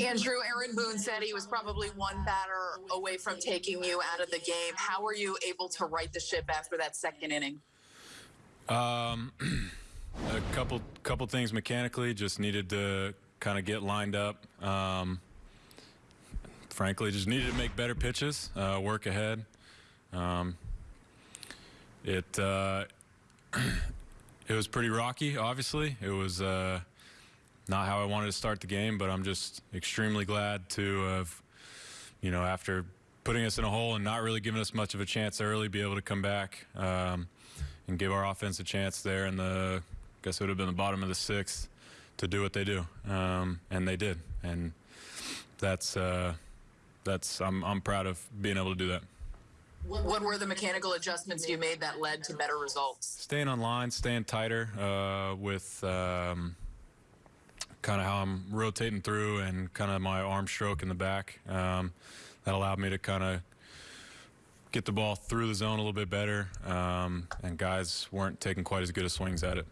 Andrew, Aaron Boone said he was probably one batter away from taking you out of the game. How were you able to right the ship after that second inning? Um, a couple couple things mechanically just needed to kind of get lined up. Um, frankly, just needed to make better pitches, uh, work ahead. Um, it uh, it was pretty rocky. Obviously, it was uh, not how I wanted to start the game, but I'm just extremely glad to have, you know, after putting us in a hole and not really giving us much of a chance early, be able to come back um, and give our offense a chance there in the, I guess it would have been the bottom of the sixth to do what they do, um, and they did, and that's uh, that's I'm I'm proud of being able to do that. What were the mechanical adjustments you made that led to better results? Staying on line, staying tighter uh, with um, kind of how I'm rotating through and kind of my arm stroke in the back. Um, that allowed me to kind of get the ball through the zone a little bit better, um, and guys weren't taking quite as good a swings at it.